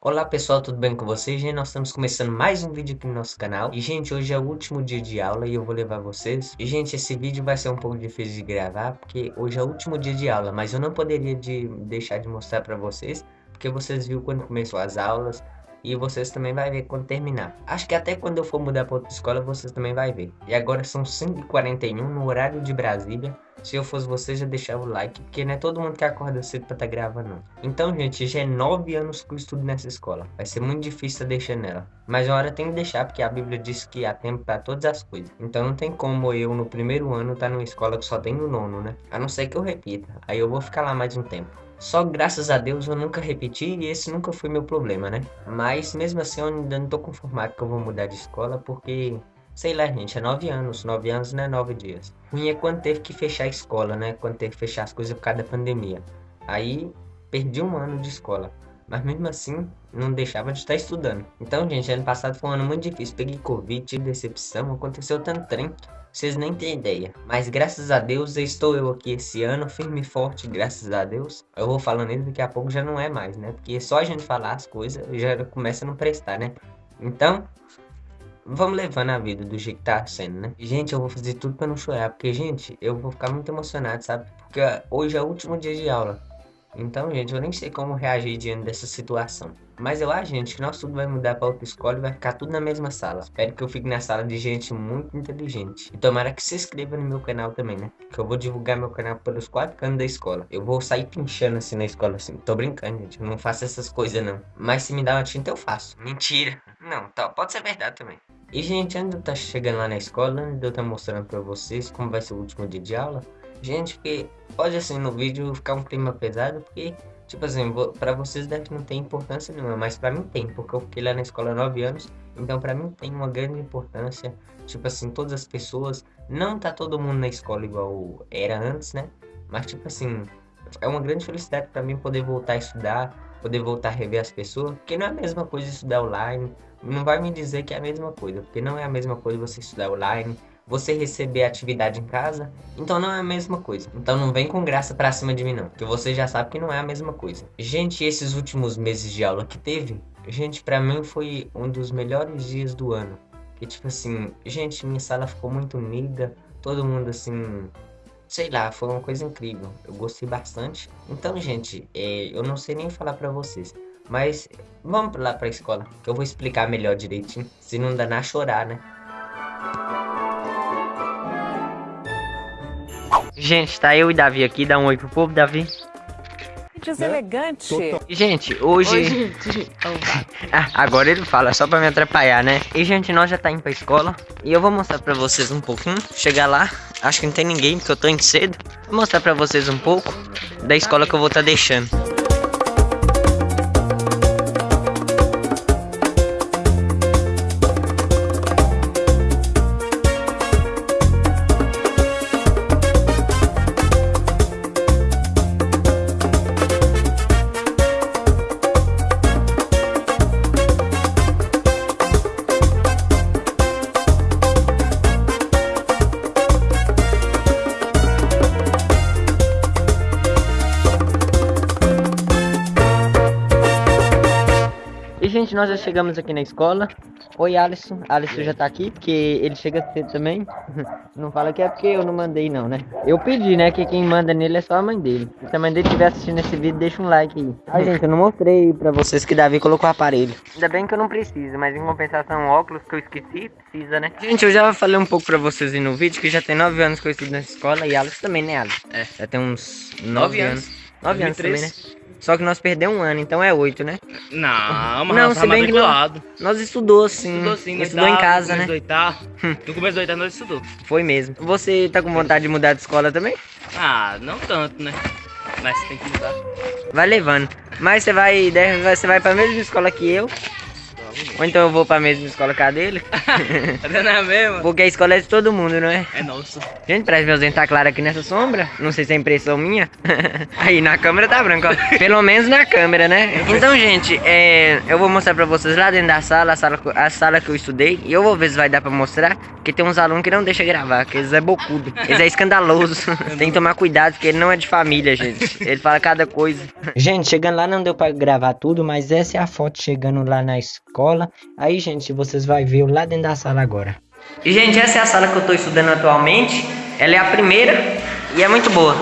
Olá pessoal, tudo bem com vocês? Gente, nós estamos começando mais um vídeo aqui no nosso canal E gente, hoje é o último dia de aula e eu vou levar vocês E gente, esse vídeo vai ser um pouco difícil de gravar Porque hoje é o último dia de aula Mas eu não poderia de deixar de mostrar para vocês Porque vocês viram quando começou as aulas e vocês também vai ver quando terminar. Acho que até quando eu for mudar para outra escola, vocês também vai ver. E agora são 5h41 no horário de Brasília. Se eu fosse você, já deixava o like, porque não é todo mundo que acorda cedo pra tá gravando, não. Então, gente, já é 9 anos que eu estudo nessa escola. Vai ser muito difícil deixar nela. Mas uma hora tem que deixar, porque a Bíblia diz que há tempo para todas as coisas. Então não tem como eu, no primeiro ano, estar tá numa escola que só tem o nono, né? A não ser que eu repita. Aí eu vou ficar lá mais um tempo. Só graças a Deus eu nunca repeti e esse nunca foi meu problema, né? Mas mesmo assim eu ainda não tô conformado que eu vou mudar de escola porque, sei lá, gente, é nove anos. Nove anos não é nove dias. Ruim é quando teve que fechar a escola, né? Quando teve que fechar as coisas por causa da pandemia. Aí perdi um ano de escola. Mas mesmo assim, não deixava de estar estudando. Então, gente, ano passado foi um ano muito difícil. Peguei Covid, tive decepção, aconteceu tanto trem vocês nem têm ideia. Mas graças a Deus estou eu aqui esse ano, firme e forte, graças a Deus. Eu vou falando isso, daqui a pouco já não é mais, né? Porque só a gente falar as coisas já começa a não prestar, né? Então, vamos levando a vida do jeito que tá sendo, né? Gente, eu vou fazer tudo pra não chorar, porque, gente, eu vou ficar muito emocionado, sabe? Porque hoje é o último dia de aula. Então, gente, eu nem sei como reagir diante dessa situação. Mas eu acho, gente, que nós tudo vai mudar para outra escola e vai ficar tudo na mesma sala. Espero que eu fique na sala de gente muito inteligente. E tomara que se inscreva no meu canal também, né? Que eu vou divulgar meu canal pelos quatro cantos da escola. Eu vou sair pinchando assim na escola, assim. Tô brincando, gente. Eu não faço essas coisas, não. Mas se me dá uma tinta, eu faço. Mentira. Não, tá. Pode ser verdade também. E, gente, estar tá chegando lá na escola, antes de eu tá mostrando pra vocês como vai ser o último dia de aula, Gente, porque pode assim no vídeo ficar um clima pesado, porque, tipo assim, pra vocês deve não ter importância nenhuma, mas pra mim tem, porque eu fiquei lá na escola há 9 anos, então pra mim tem uma grande importância. Tipo assim, todas as pessoas, não tá todo mundo na escola igual era antes, né? Mas tipo assim, é uma grande felicidade pra mim poder voltar a estudar, poder voltar a rever as pessoas, porque não é a mesma coisa estudar online, não vai me dizer que é a mesma coisa, porque não é a mesma coisa você estudar online, você receber atividade em casa, então não é a mesma coisa. Então não vem com graça pra cima de mim não, que você já sabe que não é a mesma coisa. Gente, esses últimos meses de aula que teve, gente, pra mim foi um dos melhores dias do ano. Que tipo assim, gente, minha sala ficou muito unida, todo mundo assim, sei lá, foi uma coisa incrível. Eu gostei bastante. Então, gente, é, eu não sei nem falar pra vocês. Mas vamos lá pra escola, que eu vou explicar melhor direitinho. Se não danar chorar, né? Gente, tá eu e Davi aqui, dá um oi pro povo, Davi. Deselegante. Né? Gente, hoje... Oi, gente. ah, agora ele fala, só pra me atrapalhar, né? E, gente, nós já tá indo pra escola. E eu vou mostrar pra vocês um pouquinho. Chegar lá, acho que não tem ninguém, porque eu tô indo cedo. Vou mostrar pra vocês um pouco da escola que eu vou tá deixando. Nós já chegamos aqui na escola. Oi, Alisson. Alisson já tá aqui, porque ele chega cedo também. Não fala que é porque eu não mandei, não, né? Eu pedi, né? Que quem manda nele é só a mãe dele. Se a mãe dele estiver assistindo esse vídeo, deixa um like aí. Ai, gente, eu não mostrei pra vocês que Davi colocou o aparelho. Ainda bem que eu não preciso, mas em compensação, óculos que eu esqueci, precisa, né? Gente, eu já falei um pouco pra vocês aí no vídeo que já tem 9 anos que eu estudo nessa escola e Alisson também, né, Alisson? É. Já tem uns 9 anos. 9 anos também, né? Só que nós perdemos um ano, então é oito, né? Não, mas não, se bem que nós, nós estudou sim. Estudou sim, estudou oitavo, em casa, né? Oitavo. no começo do oitavo nós estudou. Foi mesmo. Você tá com vontade de mudar de escola também? Ah, não tanto, né? Mas tem que mudar. Vai levando. Mas você vai, você vai pra mesma escola que eu. Ou então eu vou pra mesma escola que a dele. Tá dando a mesma? Porque a escola é de todo mundo, não é? É nosso. Gente, parece meus dentes tá claro aqui nessa sombra. Não sei se é impressão minha. Aí, na câmera tá branco, ó. Pelo menos na câmera, né? Então, gente, é, eu vou mostrar pra vocês lá dentro da sala, a sala, a sala que eu estudei. E eu vou ver se vai dar pra mostrar. Porque tem uns alunos que não deixam gravar, que eles é bocudo. Eles é escandaloso. tem que tomar cuidado, porque ele não é de família, gente. Ele fala cada coisa. Gente, chegando lá não deu pra gravar tudo, mas essa é a foto chegando lá na escola. Aí, gente, vocês vão ver lá dentro da sala agora. E, gente, essa é a sala que eu tô estudando atualmente. Ela é a primeira e é muito boa.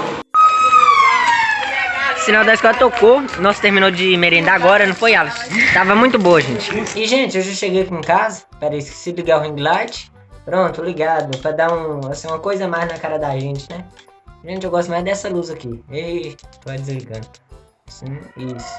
O sinal da escola tocou. Nós terminou de merendar agora, não foi, Alisson? Tava muito boa, gente. E, gente, eu já cheguei aqui em casa. Peraí, esqueci de ligar o ring light. Pronto, ligado. Pra dar um, assim, uma coisa mais na cara da gente, né? Gente, eu gosto mais dessa luz aqui. Ei, tô desligando. Sim, isso.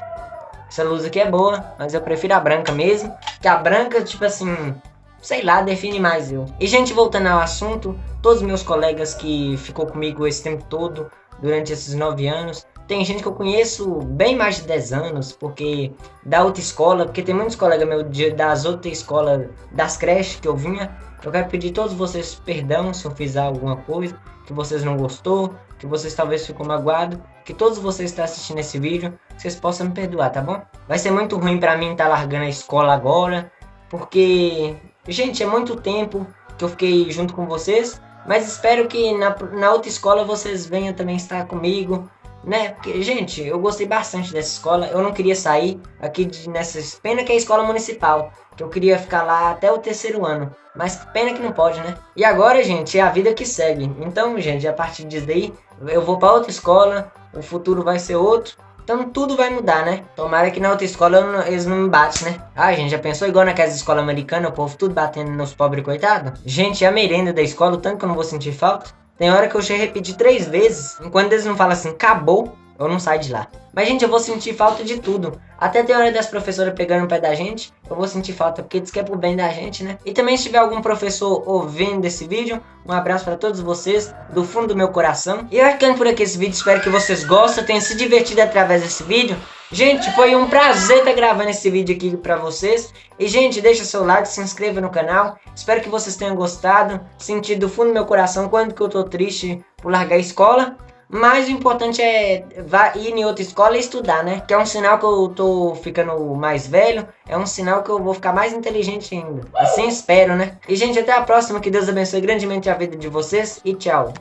Essa luz aqui é boa, mas eu prefiro a branca mesmo. Que a branca, tipo assim, sei lá, define mais eu. E, gente, voltando ao assunto, todos meus colegas que ficou comigo esse tempo todo, durante esses nove anos, tem gente que eu conheço bem mais de 10 anos, porque da outra escola, porque tem muitos colegas meus das outras escolas, das creches que eu vinha. Eu quero pedir a todos vocês perdão se eu fizer alguma coisa que vocês não gostou, que vocês talvez ficou magoado, que todos vocês estão assistindo esse vídeo, vocês possam me perdoar, tá bom? Vai ser muito ruim pra mim estar tá largando a escola agora, porque, gente, é muito tempo que eu fiquei junto com vocês, mas espero que na, na outra escola vocês venham também estar comigo, né? Porque, gente, eu gostei bastante dessa escola. Eu não queria sair aqui de, nessa. Pena que é a escola municipal. Que eu queria ficar lá até o terceiro ano. Mas pena que não pode, né? E agora, gente, é a vida que segue. Então, gente, a partir disso daí, eu vou para outra escola. O futuro vai ser outro. Então tudo vai mudar, né? Tomara que na outra escola não, eles não me batem, né? Ah, gente, já pensou igual naquelas escolas americanas, o povo tudo batendo nos pobres coitados? Gente, a merenda da escola, o tanto que eu não vou sentir falta. Tem hora que eu a repetir três vezes. Enquanto eles não falam assim, acabou, eu não saio de lá. Mas, gente, eu vou sentir falta de tudo. Até tem hora das professoras pegando o pé da gente, eu vou sentir falta, porque diz que é pro bem da gente, né? E também, se tiver algum professor ouvindo esse vídeo, um abraço para todos vocês, do fundo do meu coração. E eu ficando por aqui esse vídeo, espero que vocês gostem, tenham se divertido através desse vídeo. Gente, foi um prazer estar gravando esse vídeo aqui pra vocês. E, gente, deixa seu like, se inscreva no canal. Espero que vocês tenham gostado, sentido do fundo do meu coração quando que eu tô triste por largar a escola. Mas o importante é ir em outra escola e estudar, né? Que é um sinal que eu tô ficando mais velho. É um sinal que eu vou ficar mais inteligente ainda. Assim espero, né? E, gente, até a próxima. Que Deus abençoe grandemente a vida de vocês. E tchau.